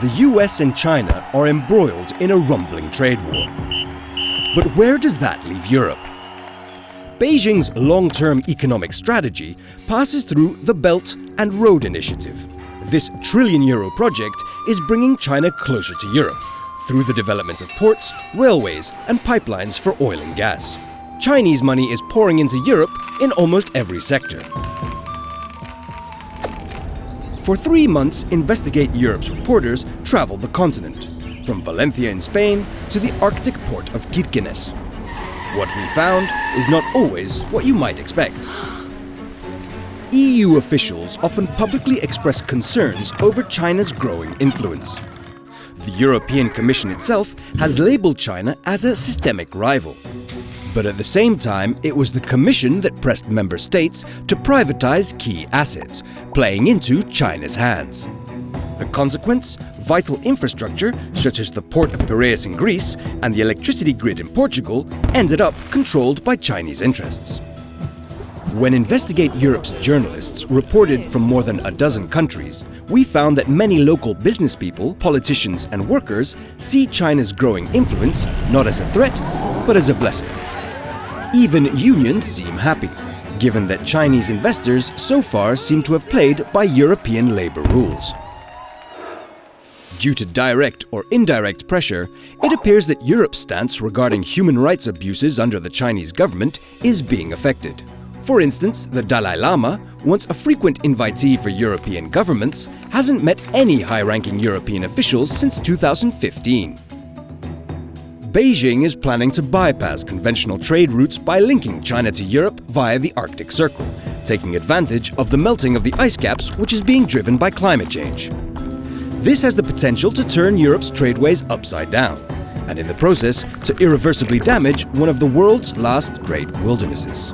The US and China are embroiled in a rumbling trade war. But where does that leave Europe? Beijing's long-term economic strategy passes through the Belt and Road Initiative. This trillion euro project is bringing China closer to Europe through the development of ports, railways and pipelines for oil and gas. Chinese money is pouring into Europe in almost every sector. For three months, Investigate Europe's reporters traveled the continent, from Valencia in Spain to the Arctic port of Kirkenes. What we found is not always what you might expect. EU officials often publicly express concerns over China's growing influence. The European Commission itself has labeled China as a systemic rival. But at the same time, it was the Commission that pressed member states to privatize key assets, playing into China's hands. The consequence? Vital infrastructure, such as the port of Piraeus in Greece and the electricity grid in Portugal, ended up controlled by Chinese interests. When Investigate Europe's journalists reported from more than a dozen countries, we found that many local business people, politicians and workers see China's growing influence not as a threat, but as a blessing. Even unions seem happy, given that Chinese investors so far seem to have played by European labor rules. Due to direct or indirect pressure, it appears that Europe's stance regarding human rights abuses under the Chinese government is being affected. For instance, the Dalai Lama, once a frequent invitee for European governments, hasn't met any high-ranking European officials since 2015. Beijing is planning to bypass conventional trade routes by linking China to Europe via the Arctic Circle, taking advantage of the melting of the ice caps which is being driven by climate change. This has the potential to turn Europe's tradeways upside down, and in the process to irreversibly damage one of the world's last great wildernesses.